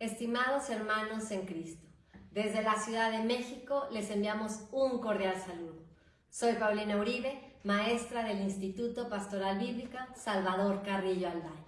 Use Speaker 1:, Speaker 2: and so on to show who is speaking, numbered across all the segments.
Speaker 1: Estimados hermanos en Cristo, desde la Ciudad de México les enviamos un cordial saludo. Soy Paulina Uribe, maestra del Instituto Pastoral Bíblica Salvador Carrillo Alday.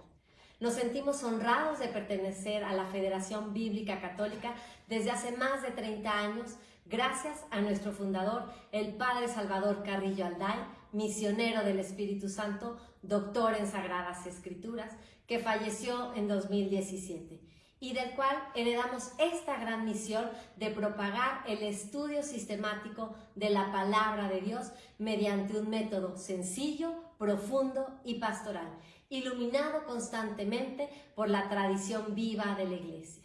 Speaker 1: Nos sentimos honrados de pertenecer a la Federación Bíblica Católica desde hace más de 30 años, gracias a nuestro fundador, el Padre Salvador Carrillo Alday, misionero del Espíritu Santo, doctor en Sagradas Escrituras, que falleció en 2017 y del cual heredamos esta gran misión de propagar el estudio sistemático de la palabra de Dios mediante un método sencillo, profundo y pastoral, iluminado constantemente por la tradición viva de la Iglesia.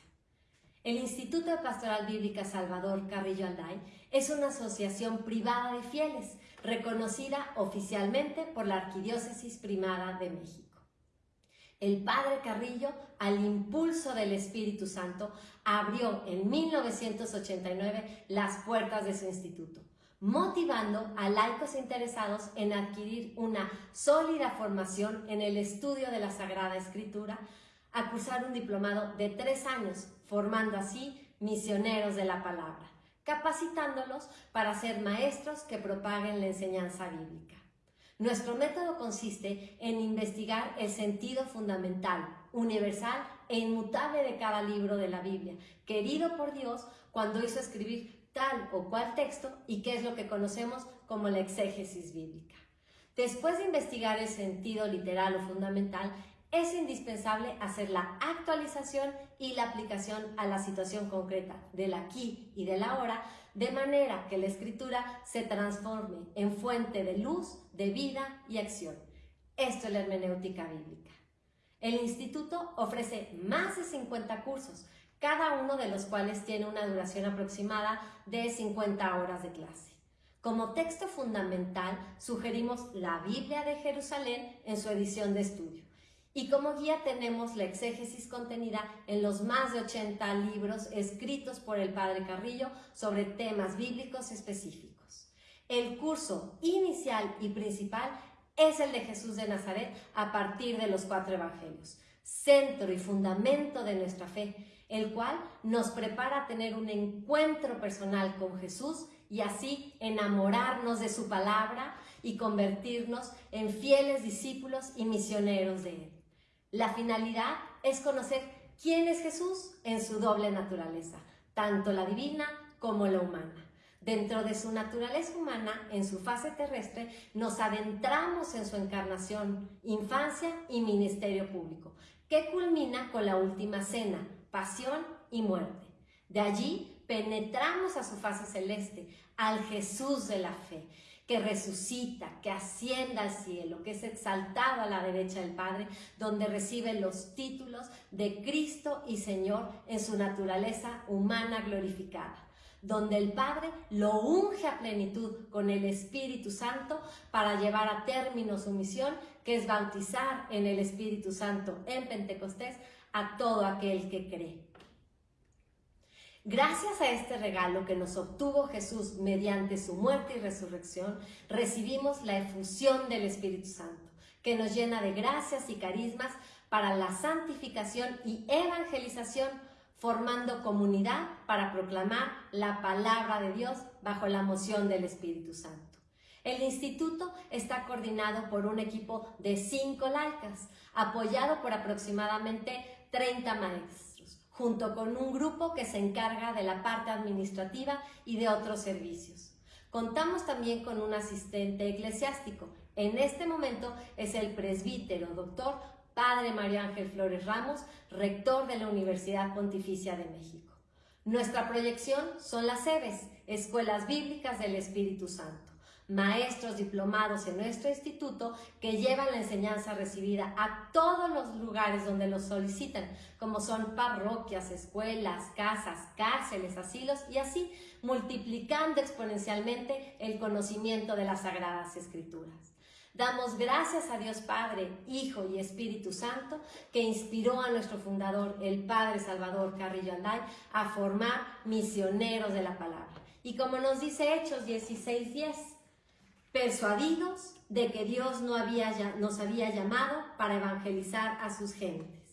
Speaker 1: El Instituto de Pastoral Bíblica Salvador Carrillo Alday es una asociación privada de fieles, reconocida oficialmente por la Arquidiócesis Primada de México. El padre Carrillo, al impulso del Espíritu Santo, abrió en 1989 las puertas de su instituto, motivando a laicos interesados en adquirir una sólida formación en el estudio de la Sagrada Escritura, a cursar un diplomado de tres años, formando así misioneros de la palabra, capacitándolos para ser maestros que propaguen la enseñanza bíblica. Nuestro método consiste en investigar el sentido fundamental, universal e inmutable de cada libro de la Biblia, querido por Dios cuando hizo escribir tal o cual texto y qué es lo que conocemos como la exégesis bíblica. Después de investigar el sentido literal o fundamental, es indispensable hacer la actualización y la aplicación a la situación concreta del aquí y del ahora, de manera que la escritura se transforme en fuente de luz, de vida y acción. Esto es la hermenéutica bíblica. El instituto ofrece más de 50 cursos, cada uno de los cuales tiene una duración aproximada de 50 horas de clase. Como texto fundamental sugerimos la Biblia de Jerusalén en su edición de estudio. Y como guía tenemos la exégesis contenida en los más de 80 libros escritos por el Padre Carrillo sobre temas bíblicos específicos. El curso inicial y principal es el de Jesús de Nazaret a partir de los cuatro evangelios, centro y fundamento de nuestra fe, el cual nos prepara a tener un encuentro personal con Jesús y así enamorarnos de su palabra y convertirnos en fieles discípulos y misioneros de Él. La finalidad es conocer quién es Jesús en su doble naturaleza, tanto la divina como la humana. Dentro de su naturaleza humana, en su fase terrestre, nos adentramos en su encarnación, infancia y ministerio público, que culmina con la última cena, pasión y muerte. De allí penetramos a su fase celeste, al Jesús de la fe, que resucita, que ascienda al cielo, que es exaltado a la derecha del Padre, donde recibe los títulos de Cristo y Señor en su naturaleza humana glorificada donde el Padre lo unge a plenitud con el Espíritu Santo para llevar a término su misión, que es bautizar en el Espíritu Santo en Pentecostés a todo aquel que cree. Gracias a este regalo que nos obtuvo Jesús mediante su muerte y resurrección, recibimos la efusión del Espíritu Santo, que nos llena de gracias y carismas para la santificación y evangelización, formando comunidad para proclamar la palabra de Dios bajo la moción del Espíritu Santo. El instituto está coordinado por un equipo de cinco laicas, apoyado por aproximadamente 30 maestros junto con un grupo que se encarga de la parte administrativa y de otros servicios. Contamos también con un asistente eclesiástico. En este momento es el presbítero doctor Padre María Ángel Flores Ramos, rector de la Universidad Pontificia de México. Nuestra proyección son las EBES, Escuelas Bíblicas del Espíritu Santo maestros diplomados en nuestro instituto que llevan la enseñanza recibida a todos los lugares donde los solicitan, como son parroquias, escuelas, casas, cárceles, asilos y así multiplicando exponencialmente el conocimiento de las Sagradas Escrituras. Damos gracias a Dios Padre, Hijo y Espíritu Santo, que inspiró a nuestro fundador, el Padre Salvador Carrillo Anday, a formar misioneros de la palabra. Y como nos dice Hechos 16.10, persuadidos de que Dios no había, nos había llamado para evangelizar a sus gentes.